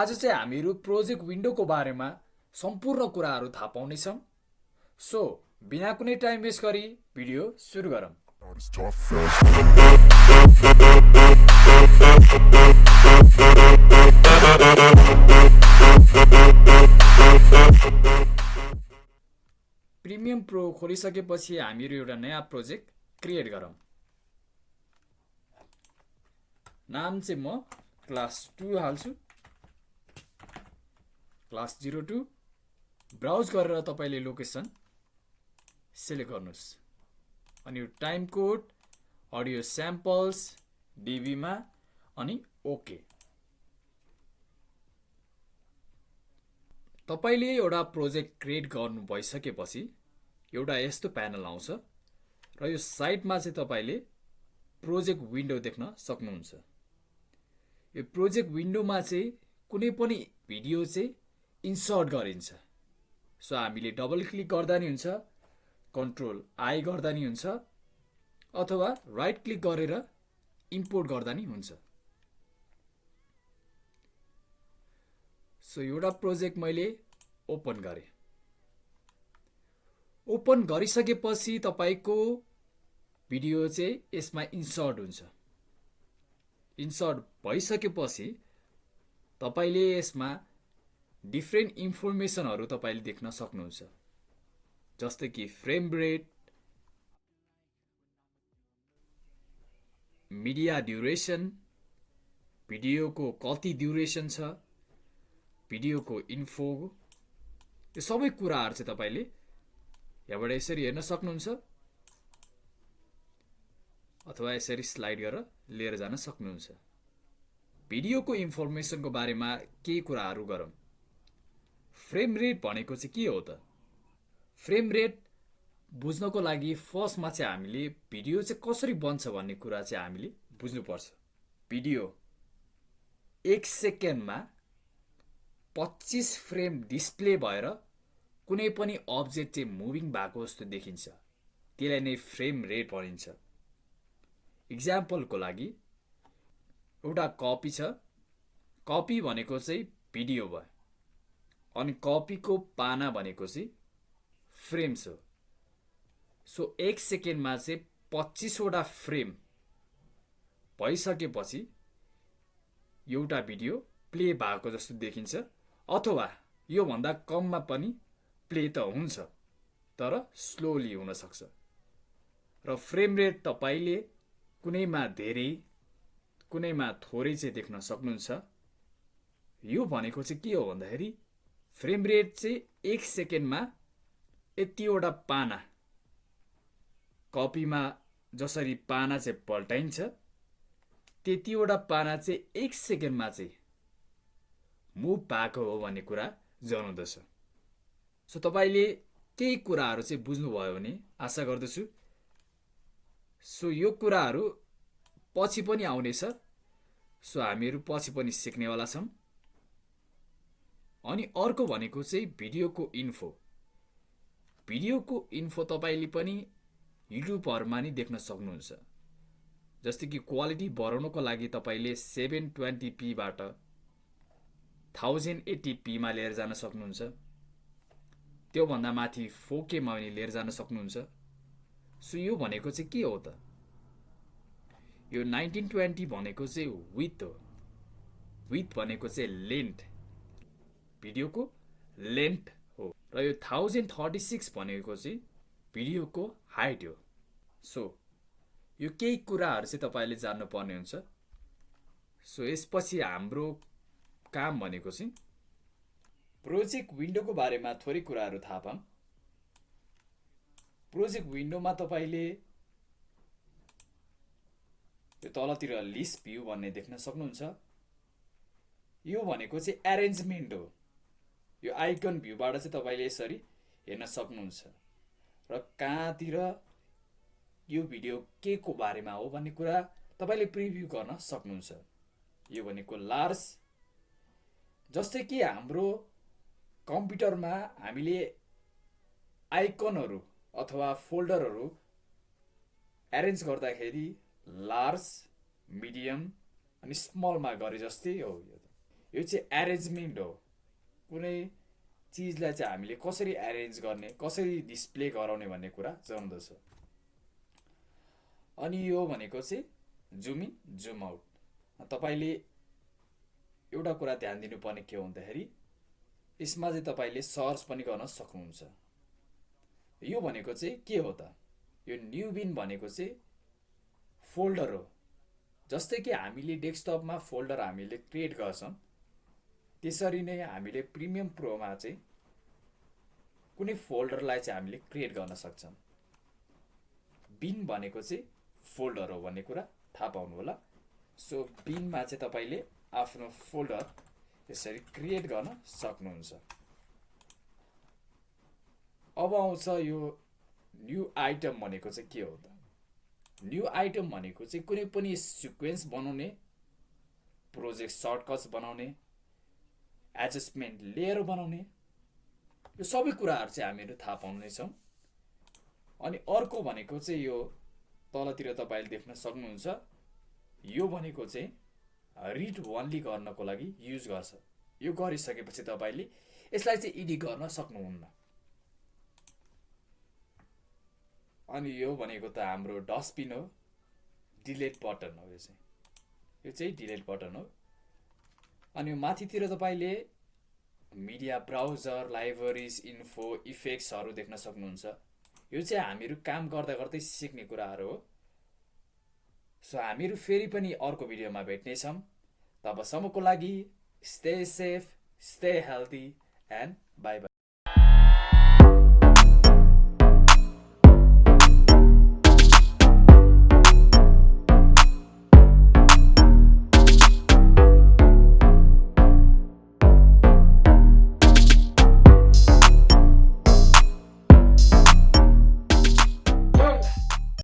आज चाहिँ हामीहरू प्रोजेक्ट विन्डोको बारेमा सम्पूर्ण कुराहरू थाहा पाउनेछौँ। सो बिना कुनै टाइम वेस्ट गरी भिडियो सुरु गरौँ। प्रिमियम प्रो खोलिसकेपछि हामीहरू एउटा नयाँ प्रोजेक्ट क्रिएट गरौँ। नाम चाहिँ म क्लास टू हाल्छु। Class zero two. ब्राउज गरेर तपाईँले लोकेसन सिलेक्ट गर्नुहोस्। अनि यो टाइम कोड अडियो स्याम्पल्स डिबीमा अनि ओके। तपाईँले एउटा प्रोजेक्ट क्रिएट गर्नु भइसकेपछि एउटा यस्तो प्यानल आउँछ र यो साइडमा चाहिँ तपाईँले प्रोजेक्ट विन्डो देख्न सक्नुहुन्छ। यो प्रोजेक्ट विन्डोमा चाहिँ कुनै पनि भिडियो चाहिँ इन्सर्ट गरिन्छ। सो हामीले डबल क्लिक गर्दा नि हुन्छ कन्ट्रोल आई गर्दा नि हुन्छ अथवा राइट क्लिक गरेर इम्पोर्ट गर्दा नि हुन्छ। सो एउटा प्रोजेक्ट मैले ओपन गरेँ। ओपन गरिसकेपछि तपाईँको भिडियो चाहिँ यसमा इन्सर्ट हुन्छ। इन्सर्ट भइसकेपछि तपाईँले यसमा डिफ्रेन्ट इन्फर्मेसनहरू तपाईँले देख्न सक्नुहुन्छ। जस्तै कि फ्रेम रेट मिडिया ड्युरेसन भिडियोको कति ड्युरेसन छ भिडियोको इन्फो यो सबै कुराहरू चाहिँ तपाईँले यहाँबाट यसरी हेर्न सक्नुहुन्छ। अथवा यसरी स्लाइड गरेर लिएर जान सक्नुहुन्छ। भिडियोको इन्फर्मेसनको बारेमा केही कुराहरू गरौँ। फ्रेम रेट भनेको चाहिँ के हो त? फ्रेम रेट बुझ्नको लागि फर्स्टमा चाहिँ हामीले भिडियो चाहिँ कसरी बन्छ भन्ने कुरा चाहिँ हामीले बुझ्नुपर्छ। भिडियो एक सेकेन्डमा पच्चिस फ्रेम डिस्प्ले भएर कुनै पनि अब्जेक्ट चाहिँ मुभिङ भएको जस्तो देखिन्छ। त्यसलाई नै फ्रेम रेट भनिन्छ। इक्जाम्पलको लागि एउटा कपी छ। कपी भनेको चाहिँ भिडियो भयो। अनि कपीको पाना भनेको चाहिँ फ्रेम्स हो। सो एक सेकेन्डमा चाहिँ पच्चिसवटा फ्रेम भइसकेपछि एउटा भिडियो प्ले भएको जस्तो देखिन्छ अथवा योभन्दा कममा पनि प्ले त हुन्छ तर स्लोली हुनसक्छ। र फ्रेम रेट तपाईँले कुनैमा धेरै कुनैमा थोरै चाहिँ देख्न सक्नुहुन्छ यो भनेको चाहिँ के हो भन्दाखेरि फ्रेम रेट चाहिँ एक सेकेन्डमा यतिवटा पाना। कपीमा जसरी पाना चाहिँ पल्टाइन्छ त्यतिवटा पाना चाहिँ एक सेकेन्डमा चाहिँ मुभ भएको हो भन्ने कुरा जनाउँदछ। सो तपाईँले केही कुराहरू चाहिँ बुझ्नुभयो भने आशा गर्दछु सो यो कुराहरू पछि पनि आउनेछ। सो हामीहरू पछि पनि सिक्नेवाला छौँ। अनि अर्को भनेको चाहिँ भिडियोको इन्फो। भिडियोको इन्फो तपाईँले पनि युट्युबहरूमा नि देख्न सक्नुहुन्छ। जस्तै कि क्वालिटी बढाउनको लागि तपाईँले सेभेन ट्वेन्टी पीबाट थाउजन्ड एट्टी पीमा लिएर जान सक्नुहुन्छ। त्योभन्दा माथि फोकेमा पनि लिएर जान सक्नुहुन्छ। सो यो भनेको चाहिँ के हो त? यो नाइन्टिन ट्वेन्टी भनेको चाहिँ विथ हो। विथ भनेको चाहिँ लेन्थ भिडियोको लेन्थ हो। र यो थाउजन्ड थर्टी सिक्स भनेको चाहिँ भिडियोको हाइट हो। सो यो केही कुराहरू चाहिँ तपाईँले जान्नुपर्ने हुन्छ। सो यसपछि हाम्रो काम भनेको चाहिँ प्रोजेक्ट विन्डोको बारेमा थोरै कुराहरू थाहा पाऊँ। प्रोजेक्ट विन्डोमा तपाईँले यो तलतिर लिस्ट भ्यू भन्ने देख्न सक्नुहुन्छ। यो भनेको चाहिँ एरेन्जमेन्ट हो। यो आइकन भ्यूबाट चाहिँ तपाईँले यसरी हेर्न सक्नुहुन्छ। र कहाँतिर यो भिडियो के को बारेमा हो भन्ने कुरा तपाईँले प्रिभ्यू गर्न सक्नुहुन्छ। यो भनेको लार्ज जस्तै कि हाम्रो कम्प्युटरमा हामीले आइकनहरू अथवा फोल्डरहरू एरेन्ज गर्दाखेरि लार्ज मिडियम अनि स्मलमा गरे जस्तै हो यो चाहिँ एरेन्जमेन्ट हो। कुनै चिजलाई चाहिँ हामीले कसरी एरेन्ज गर्ने कसरी डिस्प्ले गराउने भन्ने कुरा जनाउँदछ। अनि यो भनेको चाहिँ जुम इन जुम आउट तपाईँले एउटा कुरा ध्यान दिनुपर्ने के हो भन्दाखेरि यसमा चाहिँ तपाईँले सर्च पनि गर्न सक्नुहुन्छ। यो भनेको चाहिँ के हो त? यो न्यु बिन भनेको चाहिँ फोल्डर हो। जस्तै कि हामीले डेस्कटपमा फोल्डर हामीले क्रिएट गर्छौँ त्यसरी नै हामीले प्रिमियम प्रोमा चाहिँ कुनै फोल्डरलाई चाहिँ हामीले क्रिएट गर्न सक्छौँ। बिन भनेको चाहिँ फोल्डर हो भन्ने कुरा थाहा पाउनु होला। सो बिनमा चाहिँ तपाईँले आफ्नो फोल्डर यसरी क्रिएट गर्न सक्नुहुन्छ। अब आउँछ यो न्यू आइटम भनेको चाहिँ के हो त? न्यू आइटम भनेको चाहिँ कुनै पनि सिक्वेन्स बनाउने प्रोजेक्ट सर्टकट्स बनाउने एडजस्टमेन्ट लेयर बनाउने। यो सबै कुराहरू चाहिँ हामीहरू थाहा पाउनेछौँ। अनि अर्को भनेको चाहिँ यो तलतिर तपाईँले देख्न सक्नुहुन्छ। यो भनेको चाहिँ रिड वनली गर्नको लागि युज गर्छ। यो गरिसकेपछि तपाईँले यसलाई चाहिँ एडिट गर्न सक्नुहुन्न। अनि यो भनेको त हाम्रो डस्टबिन हो। डिलेट बटन हो यो चाहिँ। यो चाहिँ डिलेट बटन हो। अनि माथितिर तपाईँले मिडिया ब्राउजर लाइब्रेरिज इन्फो इफेक्ट्सहरू देख्न सक्नुहुन्छ। यो चाहिँ हामीहरू काम गर्दा गर्दै सिक्ने कुराहरू हो। सो हामीहरू फेरि पनि अर्को भिडियोमा भेट्नेछौँ। तबसम्मको लागि stay safe stay healthy and bye bye